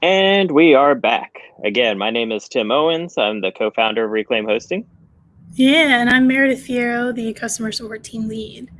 And we are back. Again, my name is Tim Owens. I'm the co founder of Reclaim Hosting. Yeah, and I'm Meredith Fierro, the customer support team lead.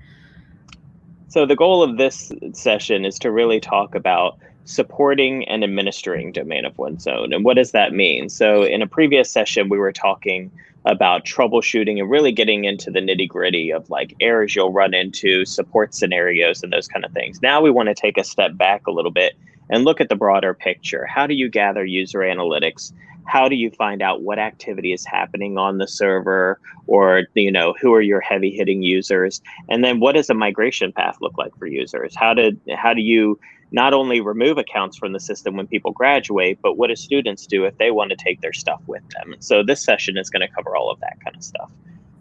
So, the goal of this session is to really talk about supporting and administering domain of one's own. And what does that mean? So, in a previous session, we were talking about troubleshooting and really getting into the nitty gritty of like errors you'll run into, support scenarios, and those kind of things. Now, we want to take a step back a little bit and look at the broader picture. How do you gather user analytics? How do you find out what activity is happening on the server or you know who are your heavy hitting users and then what does a migration path look like for users? How did how do you not only remove accounts from the system when people graduate, but what do students do if they want to take their stuff with them? So this session is going to cover all of that kind of stuff.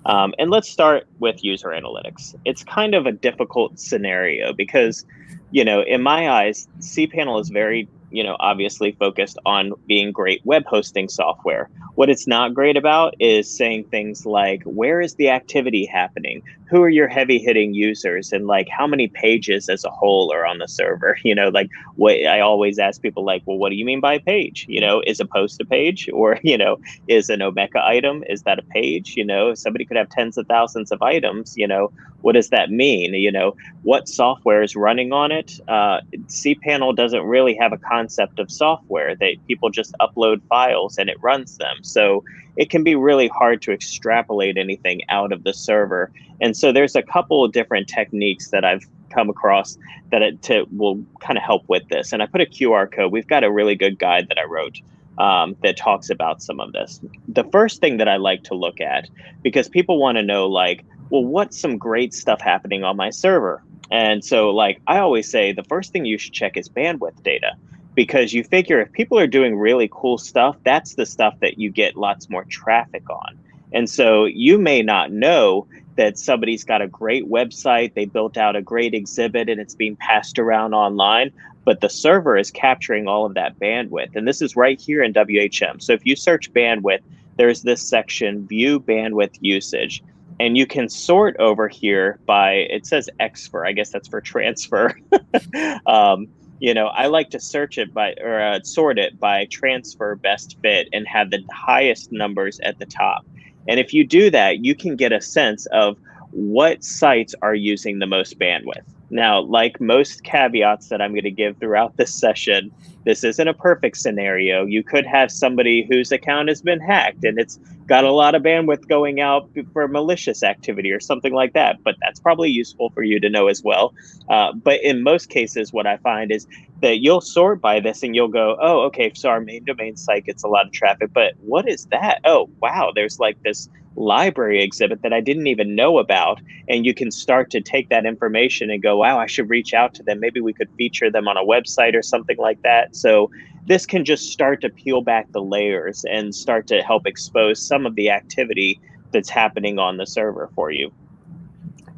Um, and let's start with user analytics. It's kind of a difficult scenario because, you know, in my eyes, cPanel is very you know, obviously focused on being great web hosting software. What it's not great about is saying things like, where is the activity happening? Who are your heavy hitting users? And like, how many pages as a whole are on the server? You know, like what I always ask people, like, well, what do you mean by page? You know, is a post a page? Or, you know, is an Omeka item? Is that a page? You know, somebody could have tens of thousands of items, you know, what does that mean? You know, what software is running on it? Uh, cPanel doesn't really have a concept of software. They people just upload files and it runs them. So it can be really hard to extrapolate anything out of the server. And so there's a couple of different techniques that I've come across that it to, will kind of help with this. And I put a QR code. We've got a really good guide that I wrote um, that talks about some of this. The first thing that I like to look at, because people want to know, like, well, what's some great stuff happening on my server? And so, like, I always say the first thing you should check is bandwidth data because you figure if people are doing really cool stuff, that's the stuff that you get lots more traffic on. And so, you may not know that somebody's got a great website, they built out a great exhibit, and it's being passed around online, but the server is capturing all of that bandwidth. And this is right here in WHM. So, if you search bandwidth, there's this section, view bandwidth usage and you can sort over here by it says X for I guess that's for transfer. um, you know, I like to search it by or uh, sort it by transfer best fit and have the highest numbers at the top. And if you do that, you can get a sense of what sites are using the most bandwidth. Now, like most caveats that I'm going to give throughout this session, this isn't a perfect scenario. You could have somebody whose account has been hacked and it's got a lot of bandwidth going out for malicious activity or something like that, but that's probably useful for you to know as well. Uh, but in most cases, what I find is that you'll sort by this and you'll go, oh, okay, so our main domain site gets a lot of traffic, but what is that? Oh, wow, there's like this library exhibit that I didn't even know about. And you can start to take that information and go, wow, I should reach out to them. Maybe we could feature them on a website or something like that. So this can just start to peel back the layers and start to help expose some of the activity that's happening on the server for you.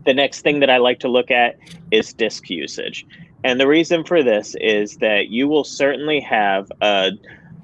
The next thing that I like to look at is disk usage. And the reason for this is that you will certainly have a,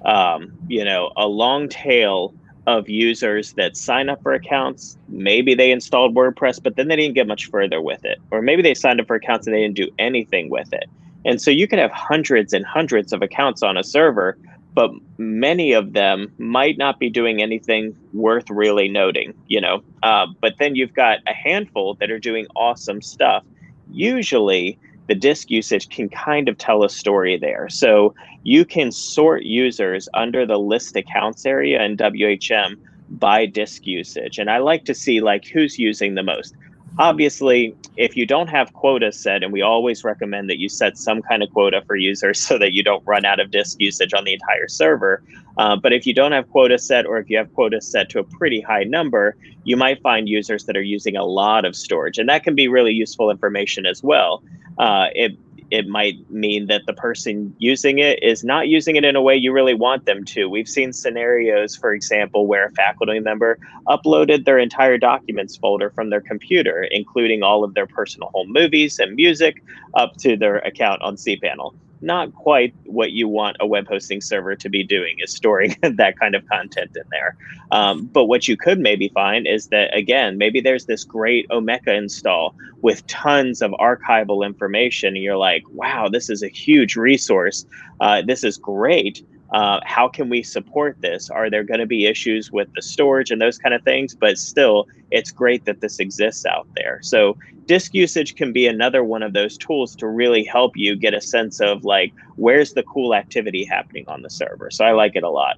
um, you know, a long tail of users that sign up for accounts. Maybe they installed WordPress, but then they didn't get much further with it. Or maybe they signed up for accounts and they didn't do anything with it. And so you can have hundreds and hundreds of accounts on a server, but many of them might not be doing anything worth really noting, you know. Uh, but then you've got a handful that are doing awesome stuff. Usually, the disk usage can kind of tell a story there. So you can sort users under the list accounts area in WHM by disk usage. And I like to see like who's using the most. Obviously, if you don't have quotas set, and we always recommend that you set some kind of quota for users so that you don't run out of disk usage on the entire server. Uh, but if you don't have quota set, or if you have quota set to a pretty high number, you might find users that are using a lot of storage. And that can be really useful information as well uh, it it might mean that the person using it is not using it in a way you really want them to. We've seen scenarios, for example, where a faculty member uploaded their entire documents folder from their computer, including all of their personal home movies and music, up to their account on cPanel. Not quite what you want a web hosting server to be doing is storing that kind of content in there. Um, but what you could maybe find is that, again, maybe there's this great Omeka install with tons of archival information. And you're like, wow, this is a huge resource. Uh, this is great. Uh, how can we support this? Are there going to be issues with the storage and those kind of things? But still, it's great that this exists out there. So disk usage can be another one of those tools to really help you get a sense of like where's the cool activity happening on the server. So I like it a lot.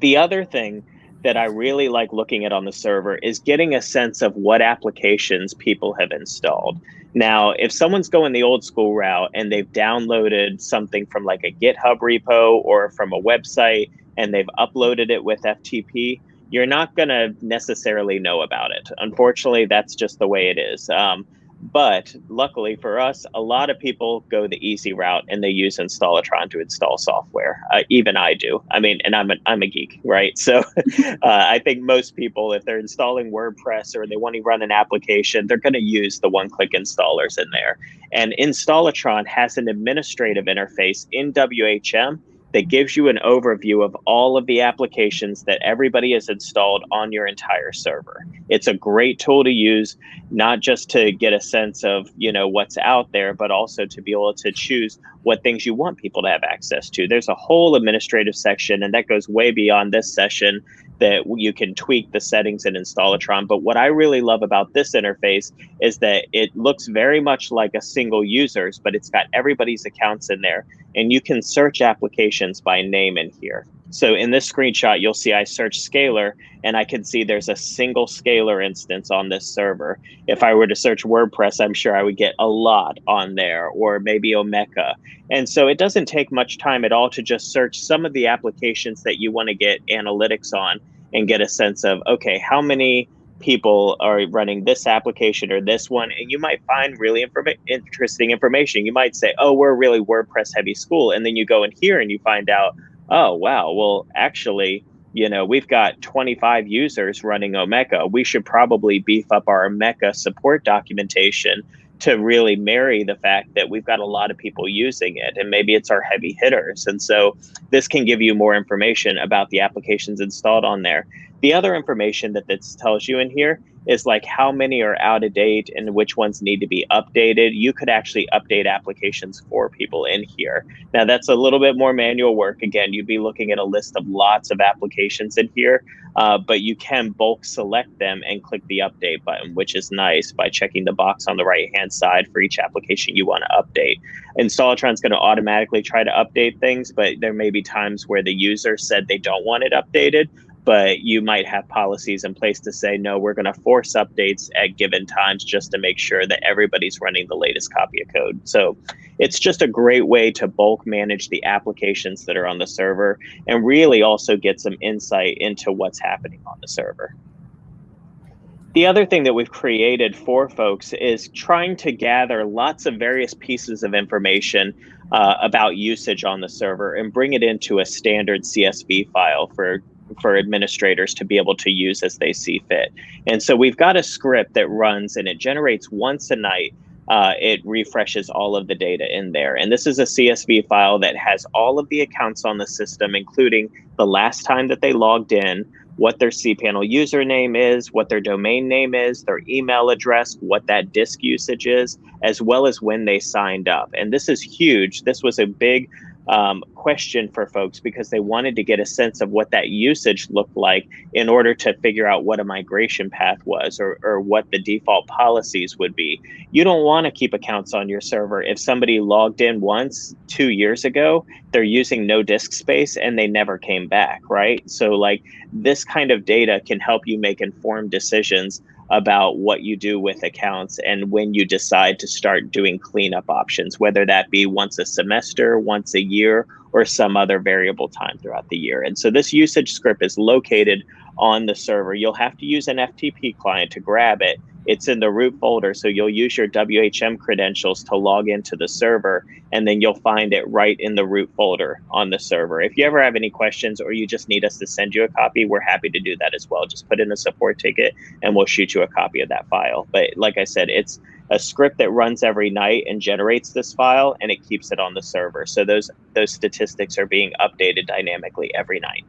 The other thing that I really like looking at on the server is getting a sense of what applications people have installed. Now, if someone's going the old school route and they've downloaded something from like a GitHub repo or from a website and they've uploaded it with FTP, you're not going to necessarily know about it. Unfortunately, that's just the way it is. Um, but luckily for us, a lot of people go the easy route and they use Installatron to install software. Uh, even I do. I mean, and I'm a, I'm a geek, right? So uh, I think most people, if they're installing WordPress or they want to run an application, they're going to use the one click installers in there. And Installatron has an administrative interface in WHM that gives you an overview of all of the applications that everybody has installed on your entire server. It's a great tool to use, not just to get a sense of, you know, what's out there, but also to be able to choose what things you want people to have access to. There's a whole administrative section, and that goes way beyond this session that you can tweak the settings in Installatron. But what I really love about this interface is that it looks very much like a single user's, but it's got everybody's accounts in there. And you can search applications by name in here. So in this screenshot, you'll see I search Scalar and I can see there's a single Scalar instance on this server. If I were to search WordPress, I'm sure I would get a lot on there or maybe Omeka. And so it doesn't take much time at all to just search some of the applications that you want to get analytics on and get a sense of, okay, how many people are running this application or this one and you might find really informa- interesting information you might say oh we're really wordpress heavy school and then you go in here and you find out oh wow. Well actually you know we've got 25 users running omeka we should probably beef up our omeka support documentation to really marry the fact that we've got a lot of people using it and maybe it's our heavy hitters. And so this can give you more information about the applications installed on there the other information that this tells you in here is like how many are out of date and which ones need to be updated. You could actually update applications for people in here. Now, that's a little bit more manual work. Again, you'd be looking at a list of lots of applications in here, uh, but you can bulk select them and click the update button, which is nice by checking the box on the right hand side for each application you want to update. Installatron is going to automatically try to update things, but there may be times where the user said they don't want it updated but you might have policies in place to say no we're going to force updates at given times just to make sure that everybody's running the latest copy of code. So it's just a great way to bulk manage the applications that are on the server and really also get some insight into what's happening on the server. The other thing that we've created for folks is trying to gather lots of various pieces of information uh, about usage on the server and bring it into a standard CSV file for for administrators to be able to use as they see fit. And so we've got a script that runs and it generates once a night. Uh, it refreshes all of the data in there. And this is a CSV file that has all of the accounts on the system, including the last time that they logged in, what their cPanel username is, what their domain name is, their email address, what that disk usage is, as well as when they signed up. And this is huge. This was a big um, question for folks because they wanted to get a sense of what that usage looked like in order to figure out what a migration path was or, or what the default policies would be. You don't want to keep accounts on your server if somebody logged in once two years ago, they're using no disk space and they never came back, right? So, like, this kind of data can help you make informed decisions about what you do with accounts and when you decide to start doing cleanup options, whether that be once a semester, once a year, or some other variable time throughout the year. And so this usage script is located on the server. You'll have to use an FTP client to grab it it's in the root folder. So you'll use your WHM credentials to log into the server, and then you'll find it right in the root folder on the server. If you ever have any questions or you just need us to send you a copy, we're happy to do that as well. Just put in a support ticket and we'll shoot you a copy of that file. But like I said, it's a script that runs every night and generates this file and it keeps it on the server. So those those statistics are being updated dynamically every night.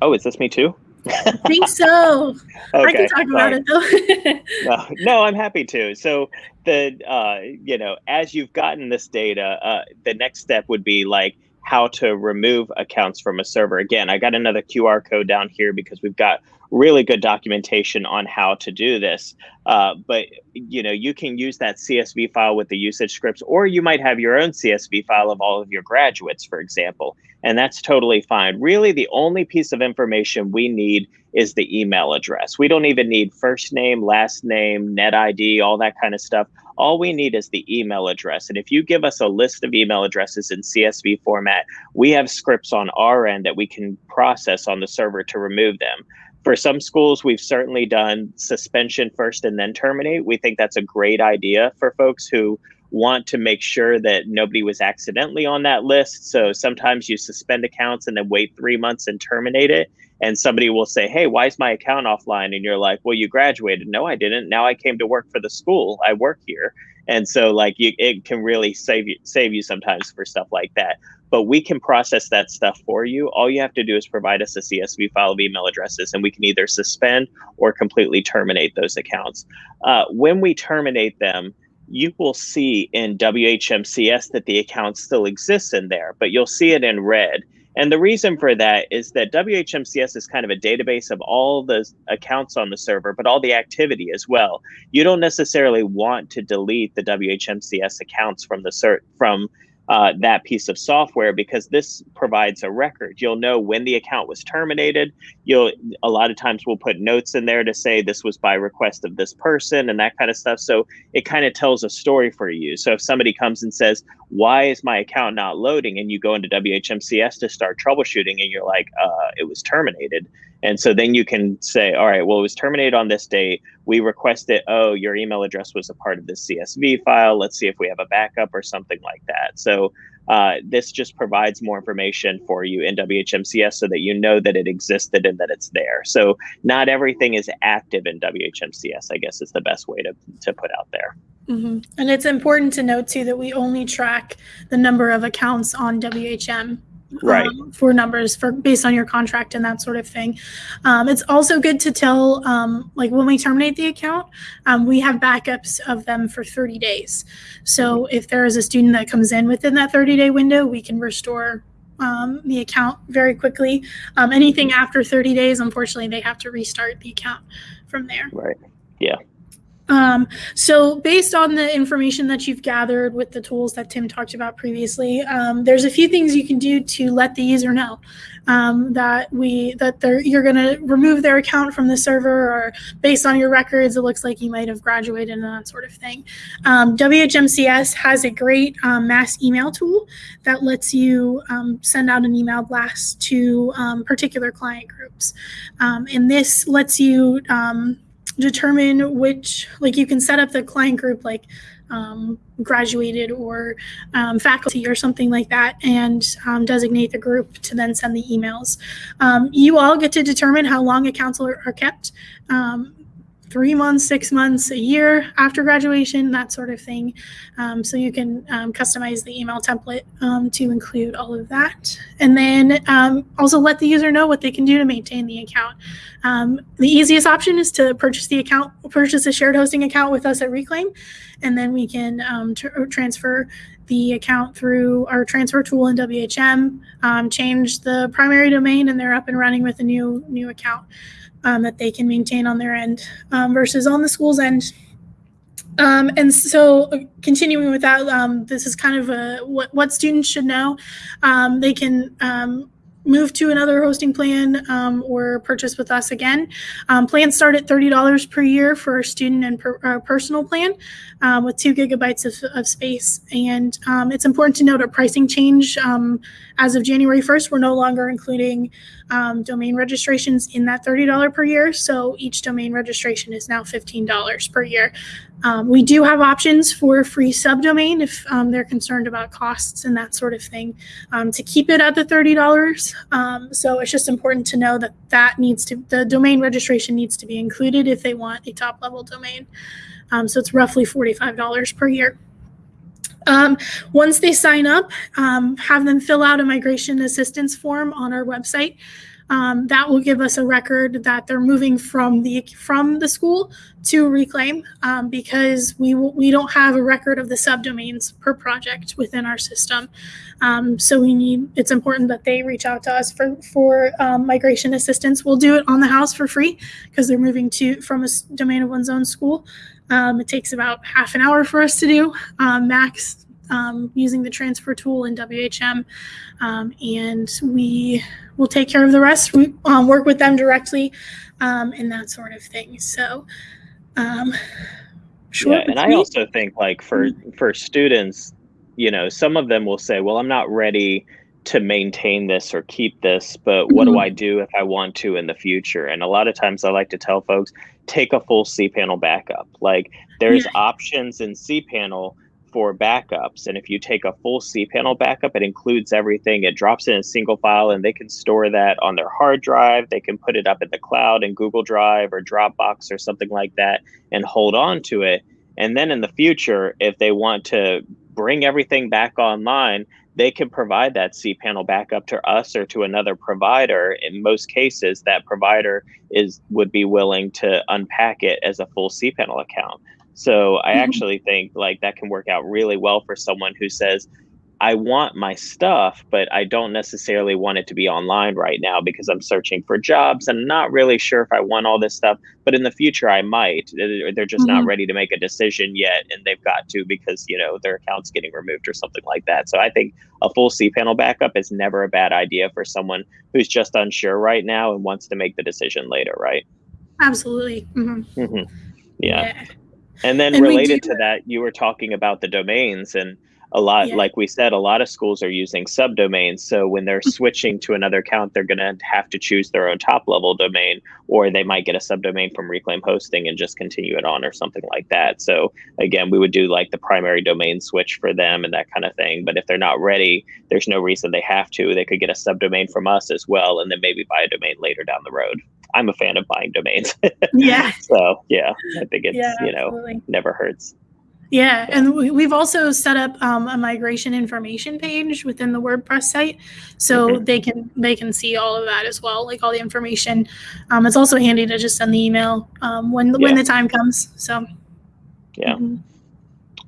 Oh, is this me too? I think so. okay, I can talk about it though. no, no, I'm happy to. So the uh, you know, as you've gotten this data, uh, the next step would be like how to remove accounts from a server. Again, I got another QR code down here because we've got really good documentation on how to do this. Uh, but you know, you can use that CSV file with the usage scripts, or you might have your own CSV file of all of your graduates, for example, and that's totally fine. Really, the only piece of information we need is the email address. We don't even need first name, last name, net ID, all that kind of stuff. All we need is the email address. And if you give us a list of email addresses in CSV format, we have scripts on our end that we can process on the server to remove them. For some schools, we've certainly done suspension first and then terminate. We think that's a great idea for folks who want to make sure that nobody was accidentally on that list. So sometimes you suspend accounts and then wait three months and terminate it. And somebody will say, Hey, why is my account offline? And you're like, Well, you graduated. No, I didn't. Now I came to work for the school. I work here. And so like you, it can really save you save you sometimes for stuff like that. But we can process that stuff for you. All you have to do is provide us a CSV file of email addresses, and we can either suspend or completely terminate those accounts. Uh, when we terminate them, you will see in WHMCS that the account still exists in there, but you'll see it in red. And the reason for that is that WHMCS is kind of a database of all the accounts on the server, but all the activity as well. You don't necessarily want to delete the WHMCS accounts from the cert from uh, that piece of software because this provides a record. You'll know when the account was terminated. You'll a lot of times we'll put notes in there to say this was by request of this person and that kind of stuff. So it kind of tells a story for you. So if somebody comes and says, "Why is my account not loading?" and you go into WHMCS to start troubleshooting and you're like, uh, "It was terminated." And so then you can say, all right, well, it was terminated on this date. We request requested, oh, your email address was a part of this CSV file. Let's see if we have a backup or something like that. So uh, this just provides more information for you in WHMCS so that you know that it existed and that it's there. So not everything is active in WHMCS, I guess is the best way to, to put out there. Mm-hmm. And it's important to note too that we only track the number of accounts on WHM right. um, for numbers for based on your contract and that sort of thing. Um, it's also good to tell um, like when we terminate the account um, we have backups of them for 30 days. So if there is a student that comes in within that 30 day window we can restore um, the account very quickly. Um, anything after 30 days unfortunately they have to restart the account from there. Right. Yeah um, so based on the information that you've gathered with the tools that Tim talked about previously, um, there's a few things you can do to let the user know um, that we that they're you're going to remove their account from the server, or based on your records, it looks like you might have graduated and that sort of thing. Um, WHMCS has a great um, mass email tool that lets you um, send out an email blast to particular client groups, and this lets you determine which like you can set up the client group like um, graduated or um, faculty or something like that and um, designate the group to then send the emails. Um, you all get to determine how long accounts are, are kept. Three months, six months, a year after graduation, that sort of thing. Um, so you can um, customize the email template um, to include all of that. And then um, also let the user know what they can do to maintain the account. Um, the easiest option is to purchase the account, purchase a shared hosting account with us at Reclaim, and then we can um, transfer the account through our transfer tool in WHM, change the primary domain, and they're up and running with a new new account um, that they can maintain on their end um, versus on the school's end. Um, and so continuing with that, um, this is kind of a, what, what students should know. Um, they can um, move to another hosting plan um, or purchase with us again. Plans start at $30 per year for a student and per, uh, personal plan with two gigabytes of, of space. And it's important to note a pricing change as of January 1st, we're no longer including um, domain registrations in that $30 per year. So each domain registration is now $15 per year. Um, we do have options for free subdomain if um, they're concerned about costs and that sort of thing um, to keep it at the $30. Um, so it's just important to know that that needs to, the domain registration needs to be included if they want a top level domain. Um, so it's roughly $45 per year. Um, once they sign up, um, have them fill out a migration assistance form on our website. Um, that will give us a record that they're moving from the from the school to Reclaim um, because we we don't have a record of the subdomains per project within our system. Um, so we need it's important that they reach out to us for for um, migration assistance. We'll do it on the house for free because they're moving to from a domain of one's own school. Um, it takes about half an hour for us to do um, max um, using the transfer tool in WHM. Um, and we will take care of the rest. We um, work with them directly um, and that sort of thing. So, sure. Yeah, and I also think like for for students, you know, some of them will say, "Well, I'm not ready." To maintain this or keep this, but what mm-hmm. do I do if I want to in the future? And a lot of times I like to tell folks, take a full cPanel backup. Like there's yeah. options in cPanel for backups. And if you take a full cPanel backup, it includes everything. It drops in a single file and they can store that on their hard drive. They can put it up in the cloud in Google Drive or Dropbox or something like that and hold on to it. And then in the future, if they want to bring everything back online, they can provide that cPanel backup to us or to another provider. In most cases, that provider is would be willing to unpack it as a full cPanel account. So I mm-hmm. actually think like that can work out really well for someone who says, I want my stuff, but I don't necessarily want it to be online right now because I'm searching for jobs and not really sure if I want all this stuff. But in the future, I might. They're just mm-hmm. not ready to make a decision yet, and they've got to because you know their account's getting removed or something like that. So I think a full cPanel backup is never a bad idea for someone who's just unsure right now and wants to make the decision later, right? Absolutely. Mm-hmm. Mm-hmm. Yeah. yeah. And then and related to that, you were talking about the domains and a lot yeah. like we said a lot of schools are using subdomains. So when they're mm-hmm. switching to another account they're going to have to choose their own top level domain or they might get a subdomain from reclaim hosting and just continue it on or something like that. So again we would do like the primary domain switch for them and that kind of thing. But if they're not ready there's no reason they have to. They could get a subdomain from us as well and then maybe buy a domain later down the road. I'm a fan of buying domains. Yeah. So yeah i think it's yeah, you know never hurts yeah, and we've also set up um, a migration information page within the WordPress site, so mm-hmm. they can they can see all of that as well, like all the information. Um, it's also handy to just send the email um, when yeah. when the time comes. So, yeah. Mm-hmm.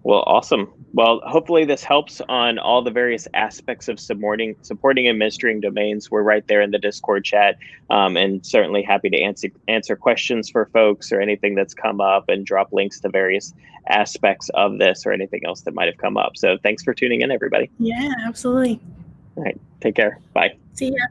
Well, awesome. Well, hopefully this helps on all the various aspects of supporting supporting and administering domains. We're right there in the Discord chat, um, and certainly happy to answer answer questions for folks or anything that's come up, and drop links to various aspects of this or anything else that might have come up. So thanks for tuning in, everybody. Yeah, absolutely. All right, take care. Bye. See ya.